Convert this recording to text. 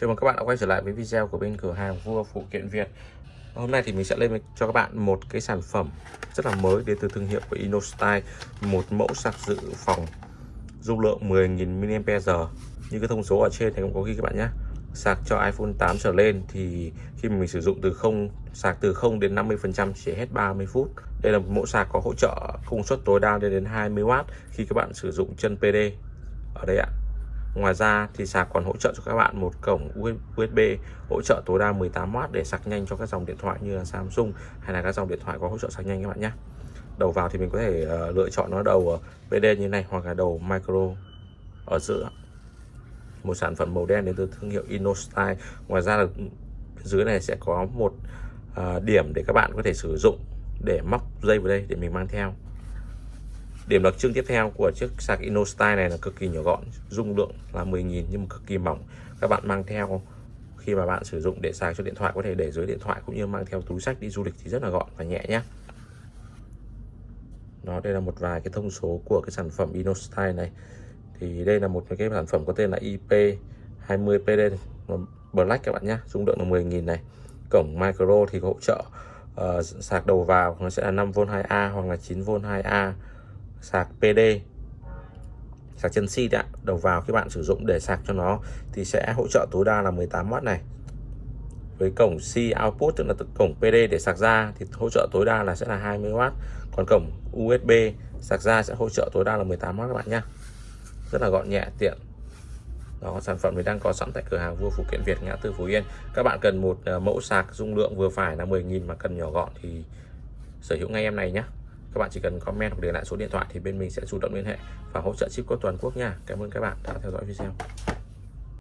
Chào mừng các bạn đã quay trở lại với video của bên cửa hàng vua phụ kiện Việt. Hôm nay thì mình sẽ lên cho các bạn một cái sản phẩm rất là mới đến từ thương hiệu của InnoStyle Một mẫu sạc dự phòng dung lượng 10.000 mAh. Như cái thông số ở trên thì cũng có ghi các bạn nhé. Sạc cho iPhone 8 trở lên thì khi mình sử dụng từ không sạc từ 0 đến 50% chỉ hết 30 phút. Đây là một mẫu sạc có hỗ trợ công suất tối đa lên đến 20W khi các bạn sử dụng chân PD ở đây ạ. Ngoài ra thì sạc còn hỗ trợ cho các bạn một cổng USB hỗ trợ tối đa 18W để sạc nhanh cho các dòng điện thoại như là Samsung hay là các dòng điện thoại có hỗ trợ sạc nhanh các bạn nhé. Đầu vào thì mình có thể uh, lựa chọn nó đầu PD như này hoặc là đầu micro ở giữa. Một sản phẩm màu đen đến từ thương hiệu InnoStyle. Ngoài ra là dưới này sẽ có một uh, điểm để các bạn có thể sử dụng để móc dây vào đây để mình mang theo Điểm đặc trưng tiếp theo của chiếc sạc InnoStyle này là cực kỳ nhỏ gọn, dung lượng là 10.000 nhưng mà cực kỳ mỏng. Các bạn mang theo khi mà bạn sử dụng để sạc cho điện thoại có thể để dưới điện thoại cũng như mang theo túi sách đi du lịch thì rất là gọn và nhẹ nhé. Đó đây là một vài cái thông số của cái sản phẩm InnoStyle này. Thì đây là một cái sản phẩm có tên là IP20PD Black các bạn nhé, dung lượng là 10.000 này. Cổng micro thì hỗ trợ uh, sạc đầu vào nó sẽ là 5V 2A hoặc là 9V 2A sạc PD sạc chân si ạ. Đầu vào các bạn sử dụng để sạc cho nó thì sẽ hỗ trợ tối đa là 18W này. Với cổng C output tức là cổng PD để sạc ra thì hỗ trợ tối đa là sẽ là 20W còn cổng USB sạc ra sẽ hỗ trợ tối đa là 18W các bạn nhé rất là gọn nhẹ, tiện. Đó, sản phẩm thì đang có sẵn tại cửa hàng vua phụ kiện Việt, ngã tư Phú Yên. Các bạn cần một ờ, mẫu sạc dung lượng vừa phải là 10.000 mà cần nhỏ gọn thì sở hữu ngay em này nhé các bạn chỉ cần comment hoặc để lại số điện thoại thì bên mình sẽ chủ động liên hệ và hỗ trợ ship code toàn quốc nha. Cảm ơn các bạn đã theo dõi video.